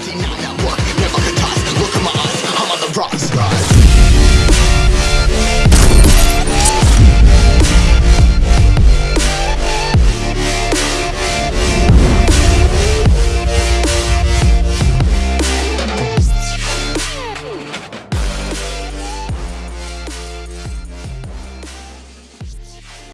Nazi，我